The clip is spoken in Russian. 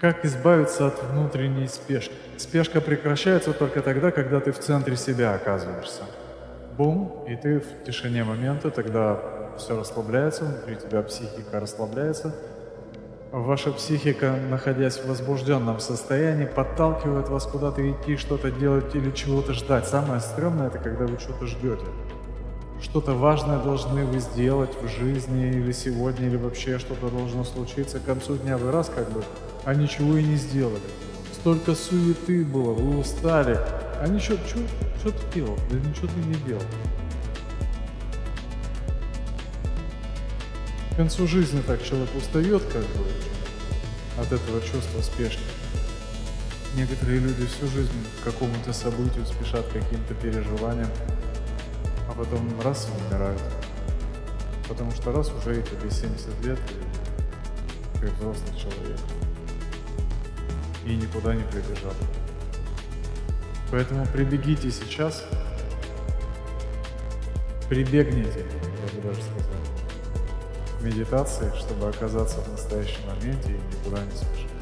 Как избавиться от внутренней спешки? Спешка прекращается только тогда, когда ты в центре себя оказываешься. Бум, и ты в тишине момента, тогда все расслабляется, внутри тебя психика расслабляется. Ваша психика, находясь в возбужденном состоянии, подталкивает вас куда-то идти, что-то делать или чего-то ждать. Самое стрёмное это когда вы что-то ждете. Что-то важное должны вы сделать в жизни или сегодня, или вообще что-то должно случиться. К концу дня вы раз как бы, а ничего и не сделали. Столько суеты было, вы устали. А ничего, что, что ты делал? Да ничего ты не делал. К концу жизни так человек устает как бы от этого чувства спешки. Некоторые люди всю жизнь к какому-то событию спешат, каким-то переживаниям, а потом раз умирают. Потому что раз уже и тебе 70 лет, и ты взрослый человек. И никуда не прибежал. Поэтому прибегите сейчас, прибегните, я бы даже сказал, к медитации, чтобы оказаться в настоящем моменте и никуда не спешить.